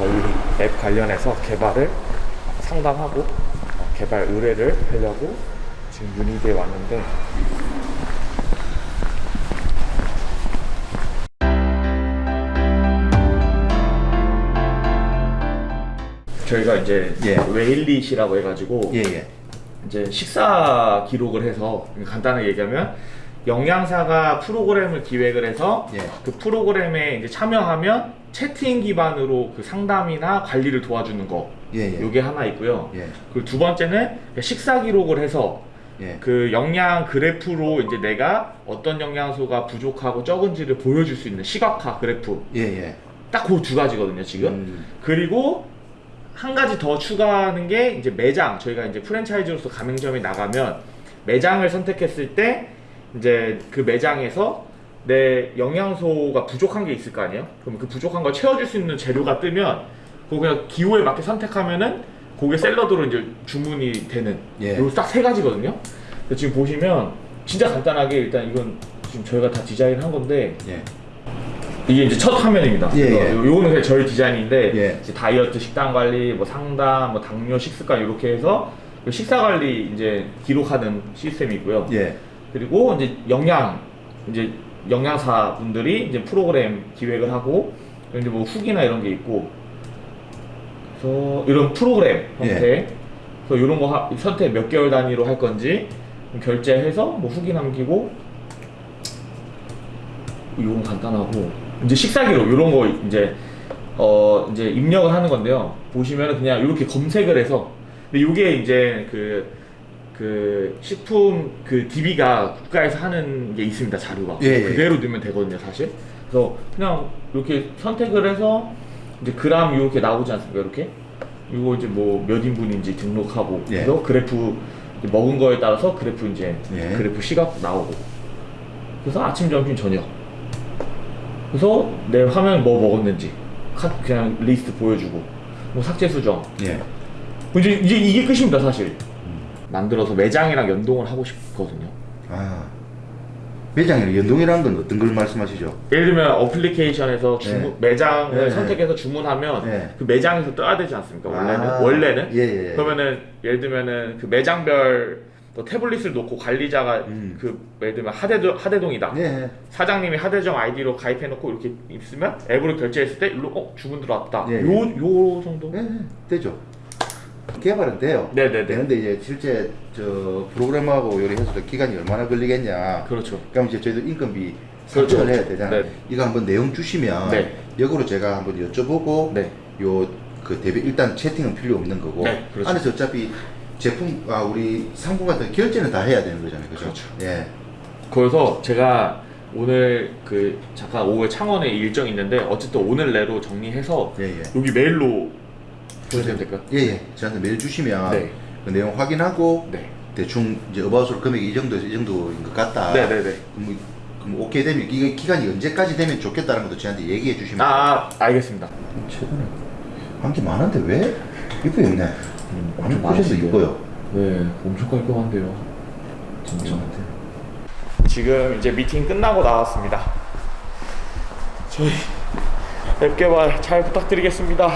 저희 앱 관련해서 개발을 상담하고 어, 개발 의뢰를 하려고 지금 유니드에 왔는데 저희가 이제 예. 웨일릿이라고 해가지고 예 예. 이제 식사 기록을 해서 간단하게 얘기하면 영양사가 프로그램을 기획을 해서 예. 그 프로그램에 이제 참여하면 채팅 기반으로 그 상담이나 관리를 도와주는 거 예 예. 요게 하나 있고요. 예. 그리고 두 번째는 식사 기록을 해서 예. 그 영양 그래프로 이제 내가 어떤 영양소가 부족하고 적은지를 보여줄 수 있는 시각화 그래프 예예. 딱그 두 가지거든요 지금 음. 그리고 한 가지 더 추가하는 게 이제 매장 저희가 이제 프랜차이즈로서 가맹점에 나가면 매장을 선택했을 때 이제 그 매장에서 내 영양소가 부족한 게 있을 거 아니에요 그럼 그 부족한 걸 채워줄 수 있는 재료가 뜨면 그거 그냥 기호에 맞게 선택하면은 그게 샐러드로 이제 주문이 되는 예. 요 딱 세 가지거든요 근데 지금 보시면 진짜 간단하게 일단 이건 지금 저희가 다 디자인한 건데 예. 이게 이제 첫 화면입니다. 예, 이거, 예. 요거는 그냥 저희 디자인인데 예. 다이어트 식단 관리, 뭐 상담, 뭐 당뇨 식습관 이렇게 해서 그 식사 관리 이제 기록하는 시스템이고요. 예. 그리고 이제 영양 이제 영양사 분들이 이제 프로그램 기획을 하고 이제 뭐 후기나 이런 게 있고. 그래서 이런 프로그램 형태. 그래서 이런 거 하- 선택 몇 개월 단위로 할 건지 결제해서 뭐 후기 남기고 이건 간단하고. 이제 식사 기록 이런 거 이제 어 이제 입력을 하는 건데요. 보시면은 그냥 이렇게 검색을 해서. 근데 이게 이제 그 그 식품 그 DB가 국가에서 하는 게 있습니다 자료가 예, 예. 그대로 넣으면 되거든요 사실 그래서 그냥 이렇게 선택을 해서 이제 그램 이렇게 나오지 않습니까 이렇게 이거 이제 뭐 몇 인분인지 등록하고 예. 그래서 그래프 먹은 거에 따라서 그래프 이제 예. 그래프 시각 나오고 그래서 아침 점심 저녁 그래서 내 화면 뭐 먹었는지 카 그냥 리스트 보여주고 뭐 삭제 수정 예. 이제 이제 이게 끝입니다 사실 만들어서 매장이랑 연동을 하고 싶거든요 아. 매장이랑 연동이라는 건 어떤 걸 말씀하시죠? 예를 들면 어플리케이션에서 주문, 매장을 네, 네. 선택해서 주문하면 네. 그 매장에서 떠야 되지 않습니까 원래는 아. 원래는 예, 예. 그러면은 예를 들면은 그 매장별 또 태블릿을 놓고 관리자가 음. 그 예를 들면 하대동, 하대동이다 예. 사장님이 하대동 아이디로 가입해 놓고 이렇게 있으면 앱으로 결제했을 때 일로 어 주문 들어왔다 예, 요요 정도 예. 예. 되죠. 개발은 돼요. 네네네 되는데 이제 실제 저 프로그램하고 요리해서도 기간이 얼마나 걸리겠냐. 그렇죠 그럼 이제 저희도 인건비 그렇죠. 산정을 해야 되잖아요. 네. 이거 한번 내용 주시면 네. 역으로 제가 한번 여쭤보고 네. 요그 대비 일단 채팅은 필요 없는 거고 네, 그렇죠. 안에서 어차피 제품 아 우리 상품 같은 결제는 다 해야 되는 거잖아요. 그죠? 그렇죠. 예. 그래서 제가 오늘 그 잠깐 오후에 창원에 일정이 있는데 어쨌든 오늘 내로 정리해서 예, 예. 여기 메일로 보내주면 될까요? 예, 예. 저한테 메일 주시면 네. 그 내용 확인하고 네. 대충 이제 어바웃으로 금액이 이 정도 이 정도인 것 같다. 네네네 그럼, 그럼 오케이 되면 이게 기간이 언제까지 되면 좋겠다는 것도 저한테 얘기해 주시면 아 알겠습니다 최근에 한게 많은데 왜 이쁘게 없네. 음, 엄청 많으신데요? 이뻐요. 네 엄청 깔끔한데요 진짜 지금 이제 미팅 끝나고 나왔습니다 저희 앱 개발 잘 부탁드리겠습니다